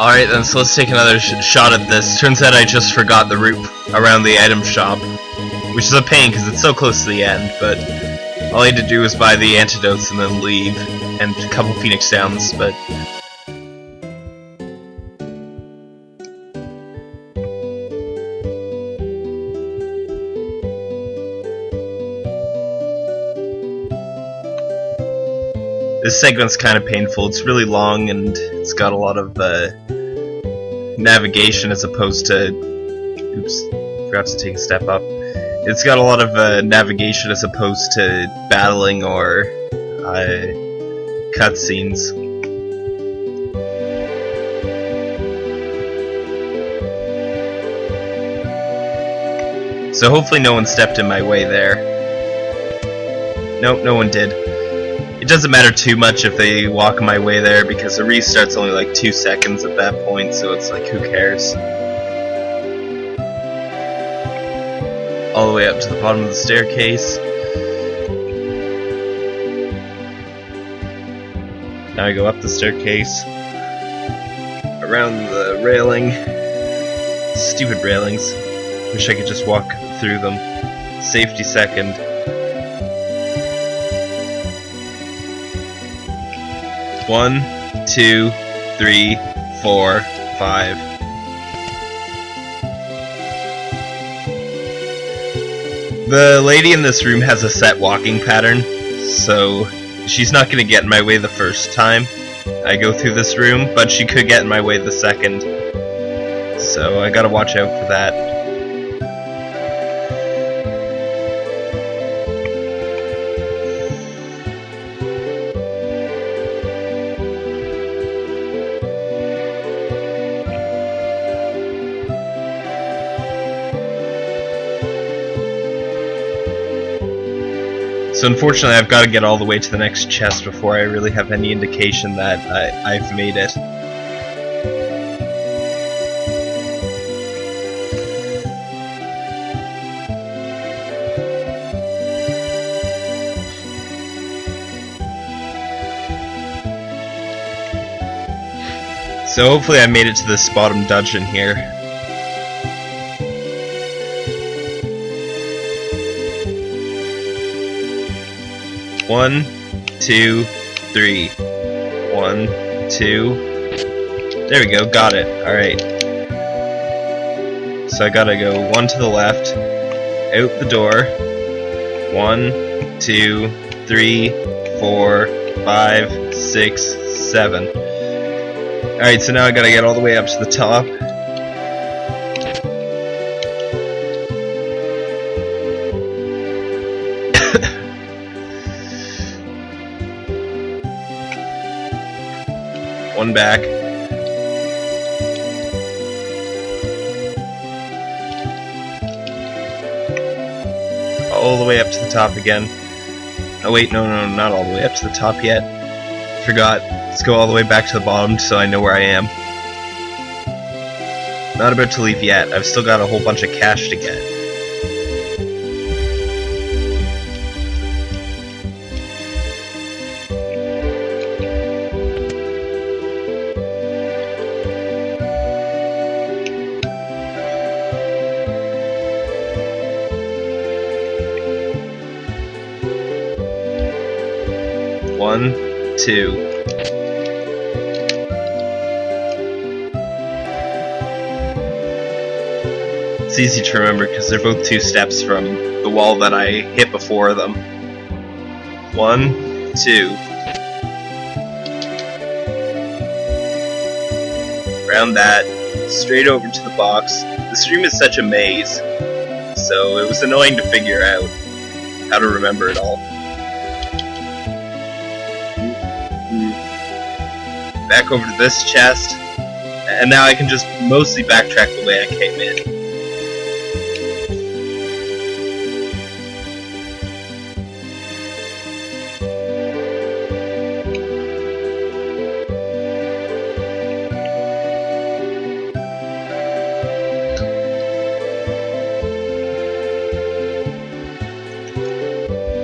Alright then, so let's take another sh shot at this. Turns out I just forgot the route around the item shop. Which is a pain because it's so close to the end, but all I had to do was buy the antidotes and then leave. And a couple Phoenix Downs, but... This segment's kind of painful. It's really long and it's got a lot of uh, navigation as opposed to... Oops, forgot to take a step up. It's got a lot of uh, navigation as opposed to battling or uh, cutscenes. So hopefully no one stepped in my way there. Nope, no one did. It doesn't matter too much if they walk my way there because the restart's only like two seconds at that point, so it's like, who cares? All the way up to the bottom of the staircase. Now I go up the staircase, around the railing. Stupid railings. Wish I could just walk through them. Safety second. One, two, three, four, five. The lady in this room has a set walking pattern, so she's not gonna get in my way the first time I go through this room, but she could get in my way the second. So I gotta watch out for that. So unfortunately I've got to get all the way to the next chest before I really have any indication that I, I've made it. So hopefully I made it to this bottom dungeon here. One, two, three. One, two. There we go, got it. Alright. So I gotta go one to the left, out the door. One, two, three, four, five, six, seven. Alright, so now I gotta get all the way up to the top. One back. All the way up to the top again. Oh wait, no, no, not all the way up to the top yet. Forgot. Let's go all the way back to the bottom so I know where I am. Not about to leave yet. I've still got a whole bunch of cash to get. It's easy to remember because they're both two steps from the wall that I hit before them. One, two. Around that, straight over to the box. The stream is such a maze, so it was annoying to figure out how to remember it all. Back over to this chest, and now I can just mostly backtrack the way I came in.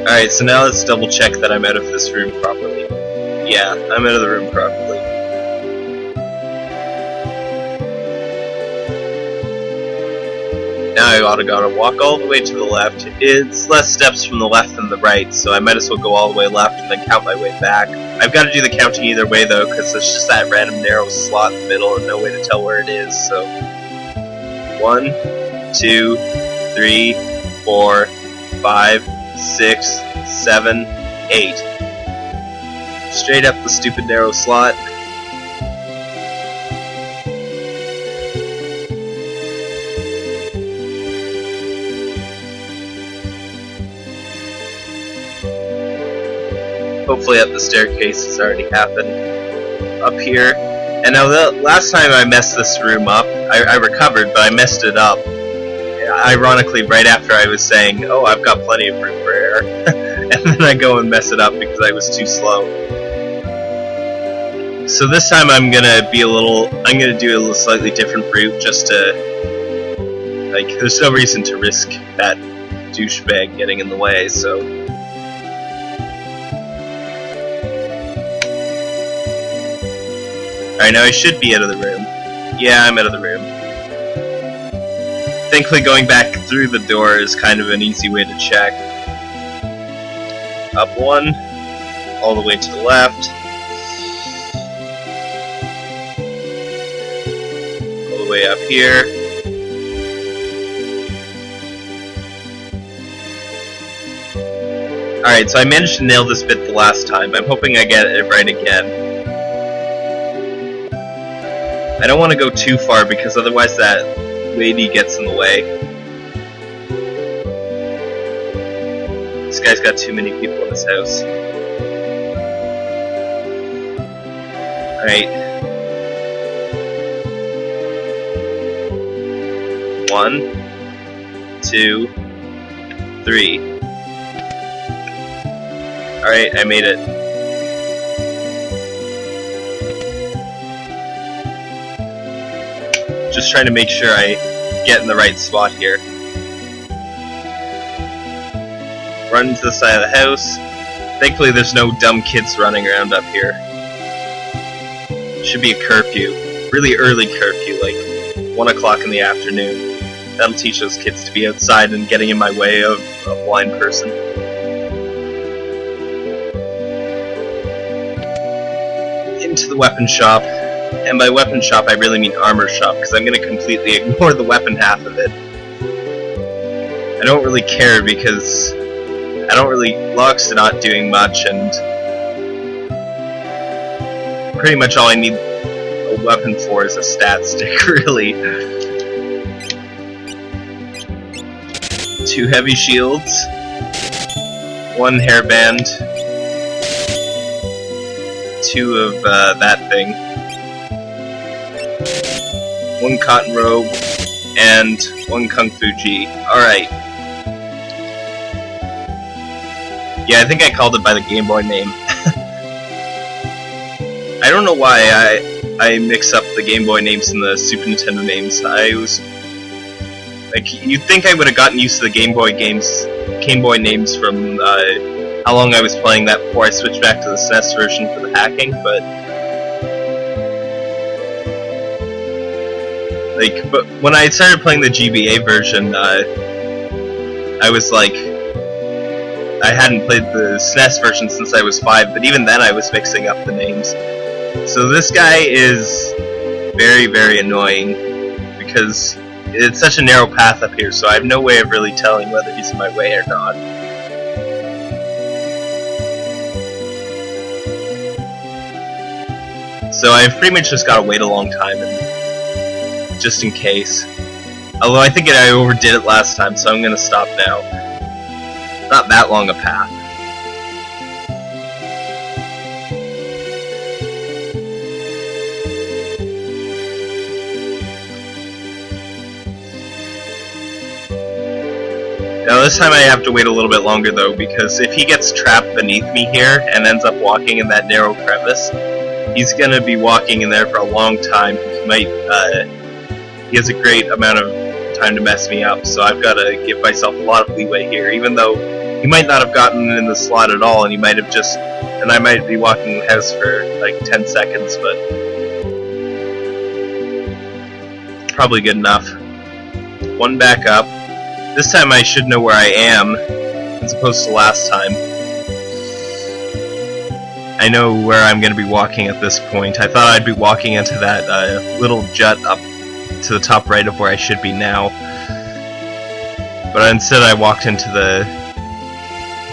Alright, so now let's double check that I'm out of this room properly. Yeah, I'm out of the room properly. Now I gotta gotta walk all the way to the left. It's less steps from the left than the right, so I might as well go all the way left and then count my way back. I've got to do the counting either way though, because it's just that random narrow slot in the middle and no way to tell where it is, so... One, two, three, four, five, six, seven, eight. Straight up the stupid narrow slot. Hopefully up the staircase has already happened. Up here. And now the last time I messed this room up, I, I recovered, but I messed it up. Ironically, right after I was saying, oh, I've got plenty of room for error. and then I go and mess it up because I was too slow. So this time I'm gonna be a little, I'm gonna do a slightly different route just to, like, there's no reason to risk that douchebag getting in the way, so Alright, now I should be out of the room. Yeah, I'm out of the room. Thankfully going back through the door is kind of an easy way to check. Up one, all the way to the left. All the way up here. Alright, so I managed to nail this bit the last time. I'm hoping I get it right again. I don't want to go too far because otherwise that lady gets in the way. This guy's got too many people in his house. Alright. One, two, three. Alright, I made it. Just trying to make sure I get in the right spot here. Run to the side of the house. Thankfully there's no dumb kids running around up here. Should be a curfew. Really early curfew, like 1 o'clock in the afternoon. That'll teach those kids to be outside and getting in my way of a blind person. Into the weapon shop. And by weapon shop, I really mean armor shop, because I'm going to completely ignore the weapon half of it. I don't really care because I don't really... Locks are not doing much, and pretty much all I need a weapon for is a stat stick, really. Two heavy shields, one hairband, two of uh, that thing one cotton robe, and one kung fu gi. Alright. Yeah, I think I called it by the Game Boy name. I don't know why I I mix up the Game Boy names and the Super Nintendo names. I was like, you'd think I would have gotten used to the Game Boy games, Game Boy names from uh, how long I was playing that before I switched back to the SNES version for the hacking, but Like, but when I started playing the GBA version, uh, I was like, I hadn't played the SNES version since I was five, but even then I was mixing up the names. So this guy is very, very annoying because it's such a narrow path up here, so I have no way of really telling whether he's in my way or not. So I've pretty much just gotta wait a long time and just in case. Although I think I overdid it last time, so I'm gonna stop now. Not that long a path. Now this time I have to wait a little bit longer though, because if he gets trapped beneath me here and ends up walking in that narrow crevice, he's gonna be walking in there for a long time. He might uh, he has a great amount of time to mess me up, so I've got to give myself a lot of leeway here, even though he might not have gotten in the slot at all, and he might have just, and I might be walking the house for like 10 seconds, but probably good enough. One back up. This time I should know where I am, as opposed to last time. I know where I'm going to be walking at this point. I thought I'd be walking into that uh, little jut up to the top right of where I should be now. But instead I walked into the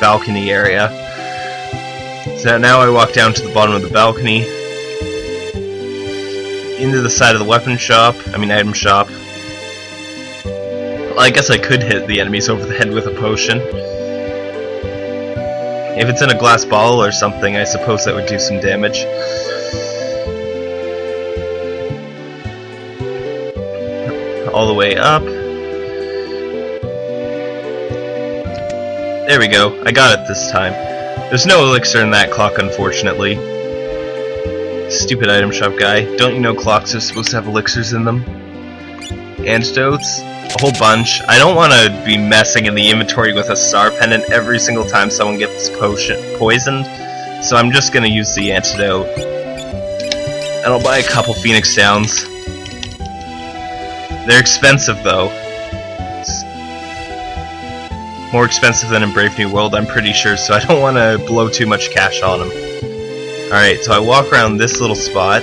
balcony area. So now I walk down to the bottom of the balcony, into the side of the weapon shop, I mean item shop. Well, I guess I could hit the enemies over the head with a potion. If it's in a glass bottle or something, I suppose that would do some damage. All the way up. There we go. I got it this time. There's no elixir in that clock, unfortunately. Stupid item shop guy. Don't you know clocks are supposed to have elixirs in them? Antidotes? A whole bunch. I don't want to be messing in the inventory with a star pendant every single time someone gets potion poisoned, so I'm just gonna use the antidote. And I'll buy a couple Phoenix Downs. They're expensive though. More expensive than in Brave New World, I'm pretty sure, so I don't want to blow too much cash on them. Alright, so I walk around this little spot.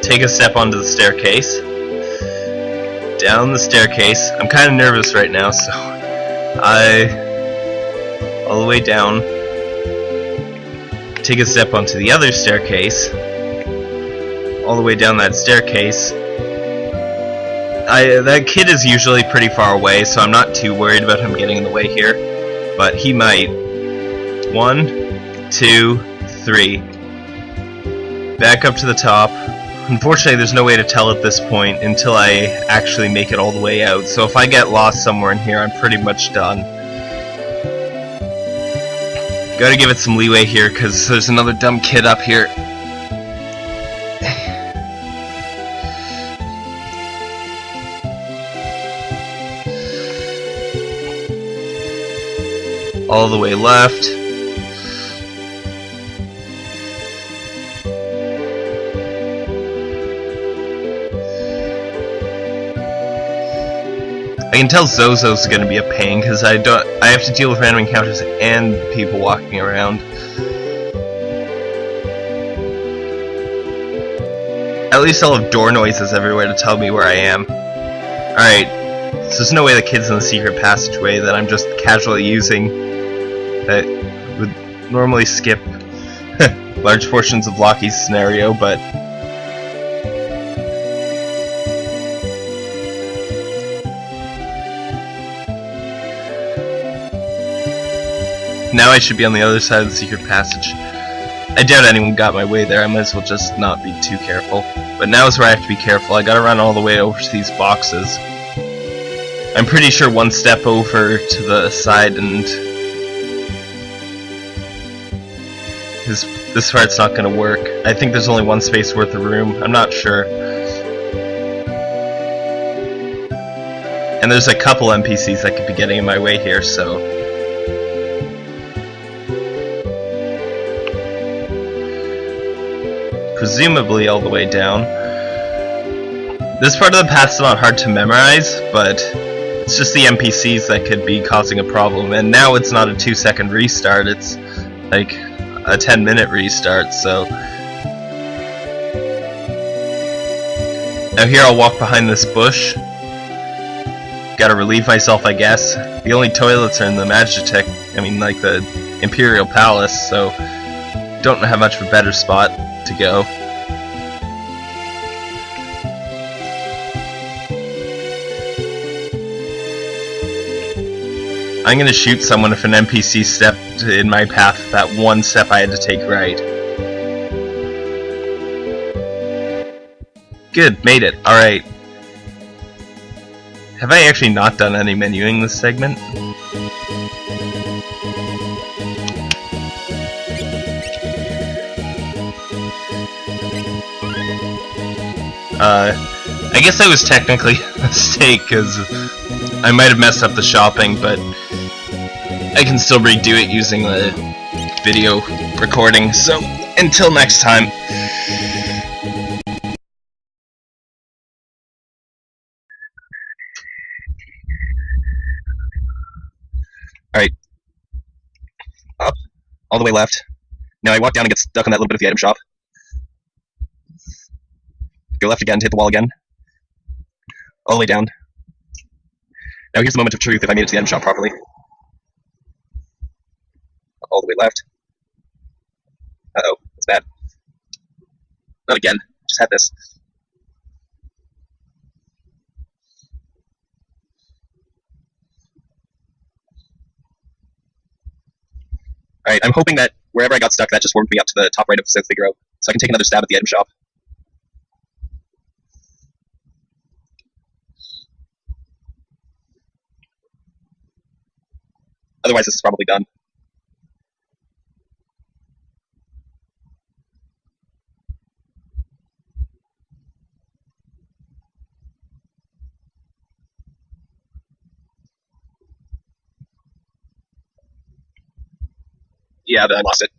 Take a step onto the staircase. Down the staircase. I'm kind of nervous right now, so I... All the way down. Take a step onto the other staircase. All the way down that staircase I, that kid is usually pretty far away, so I'm not too worried about him getting in the way here. But he might. One, two, three. Back up to the top. Unfortunately, there's no way to tell at this point until I actually make it all the way out. So if I get lost somewhere in here, I'm pretty much done. Gotta give it some leeway here, because there's another dumb kid up here. All the way left. I can tell Zozo's gonna be a pain because I don't I have to deal with random encounters and people walking around. At least I'll have door noises everywhere to tell me where I am. Alright, so there's no way the kid's in the secret passageway that I'm just casually using that would normally skip large portions of Locke's scenario, but Now I should be on the other side of the secret passage. I doubt anyone got my way there, I might as well just not be too careful. But now is where I have to be careful, I gotta run all the way over to these boxes. I'm pretty sure one step over to the side and This, this part's not to work. I think there's only one space worth of room. I'm not sure. And there's a couple NPCs that could be getting in my way here, so... Presumably all the way down. This part of the path's not hard to memorize, but it's just the NPCs that could be causing a problem. And now it's not a two second restart, it's like a 10 minute restart, so... Now here I'll walk behind this bush. Gotta relieve myself, I guess. The only toilets are in the Magitek, I mean like the Imperial Palace, so don't have much of a better spot to go. I'm gonna shoot someone if an NPC in my path that one step I had to take right. Good, made it. Alright. Have I actually not done any menuing this segment? Uh, I guess that was technically a mistake, because I might have messed up the shopping, but I can still redo it using the video recording, so until next time. Alright. Up. All the way left. Now I walk down and get stuck on that little bit of the item shop. Go left again hit the wall again. All the way down. Now here's the moment of truth if I made it to the item shop properly. All the way left. Uh-oh, that's bad. Not again. Just had this. Alright, I'm hoping that wherever I got stuck, that just warmed me up to the top right of South Figaro, so I can take another stab at the item shop. Otherwise, this is probably done. yeah, that I lost it.